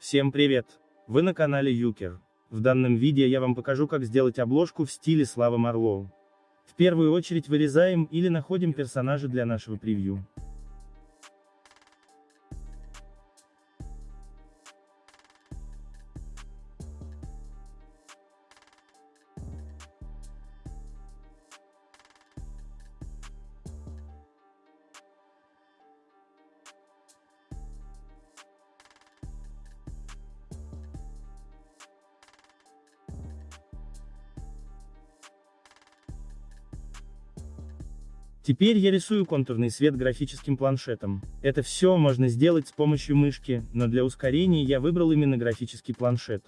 Всем привет! Вы на канале Юкер. В данном видео я вам покажу как сделать обложку в стиле Слава Марлоу. В первую очередь вырезаем или находим персонажа для нашего превью. Теперь я рисую контурный свет графическим планшетом. Это все можно сделать с помощью мышки, но для ускорения я выбрал именно графический планшет.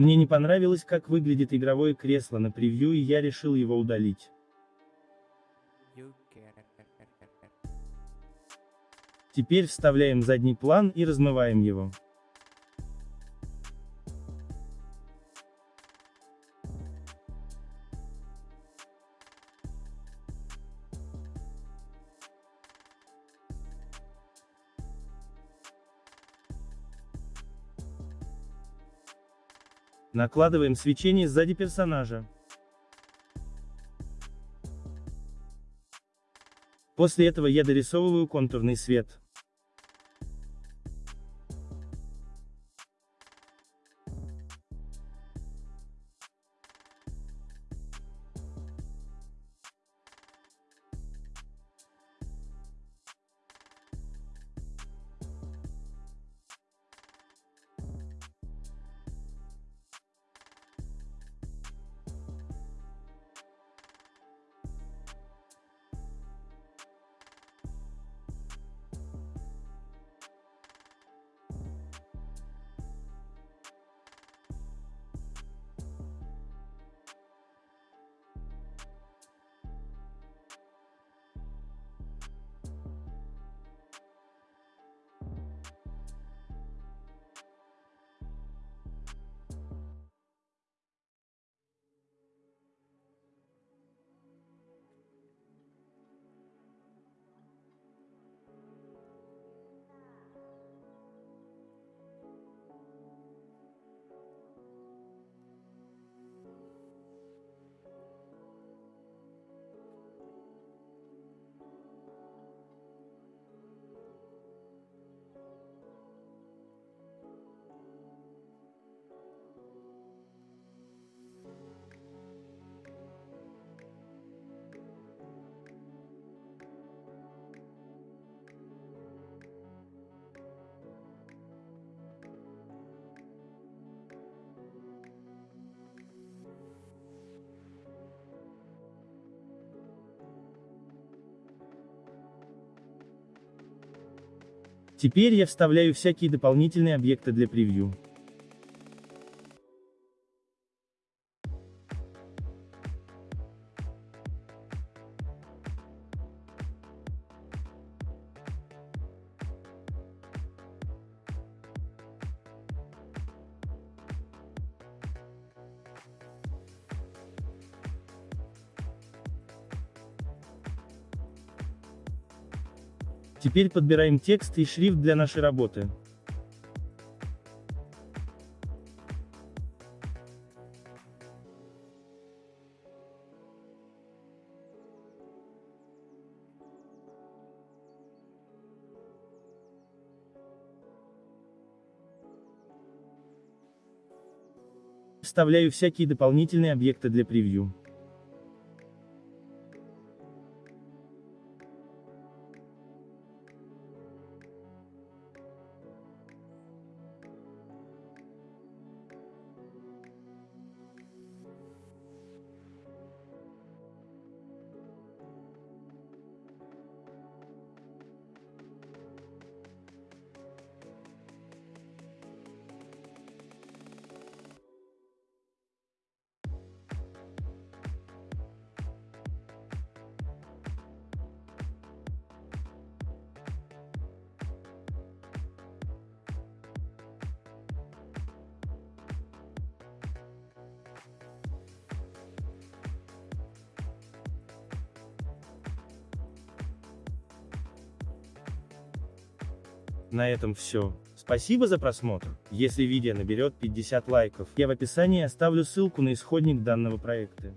Мне не понравилось, как выглядит игровое кресло на превью и я решил его удалить. Теперь вставляем задний план и размываем его. Накладываем свечение сзади персонажа. После этого я дорисовываю контурный свет. Теперь я вставляю всякие дополнительные объекты для превью. Теперь подбираем текст и шрифт для нашей работы. Вставляю всякие дополнительные объекты для превью. На этом все. Спасибо за просмотр. Если видео наберет 50 лайков, я в описании оставлю ссылку на исходник данного проекта.